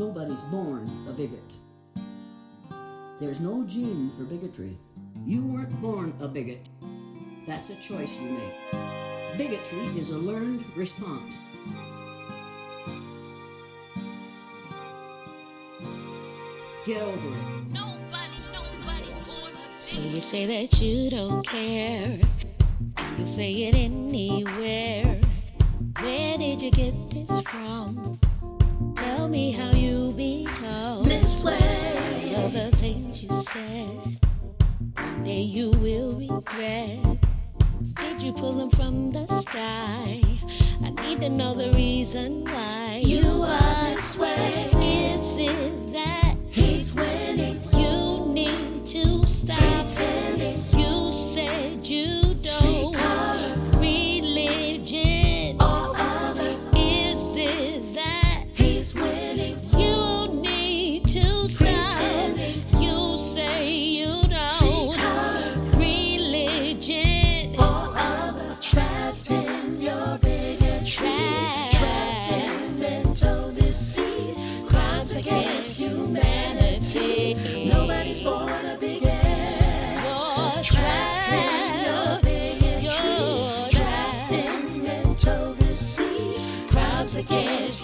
Nobody's born a bigot. There's no gene for bigotry. You weren't born a bigot. That's a choice you make. Bigotry is a learned response. Get over it. Nobody, nobody's born a So bigot. you say that you don't care. You say it anywhere. Where did you get this from? Tell me how you become This way. All the things you said. One day you will regret. Did you pull them from the sky? I need to know the reason why You are this way. Is it that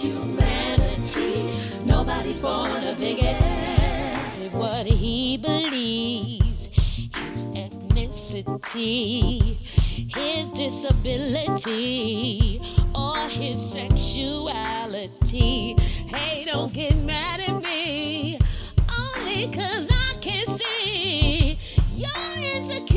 humanity. Nobody's born a it what he believes? His ethnicity, his disability, or his sexuality? Hey, don't get mad at me, only cause I can see your insecurity.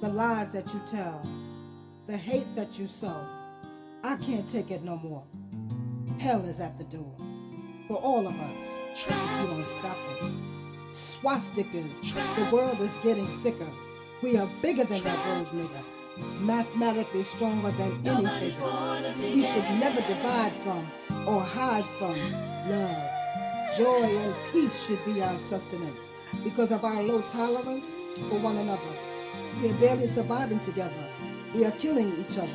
The lies that you tell, the hate that you sow. I can't take it no more. Hell is at the door for all of us you don't stop it. Swastikas, the world is getting sicker. We are bigger than that word nigger. Mathematically stronger than any figure. We should never divide from or hide from love. Joy and peace should be our sustenance because of our low tolerance for one another. We are barely surviving together. We are killing each other,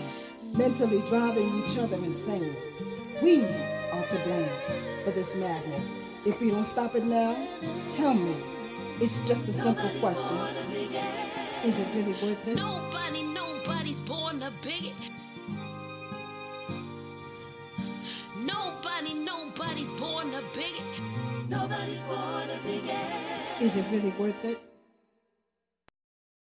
mentally driving each other insane. We are to blame for this madness. If we don't stop it now, tell me. It's just a simple question. Is it really worth it? Nobody, nobody's born a bigot. Nobody, nobody's born a bigot. Nobody's born a bigot. Is it really worth it?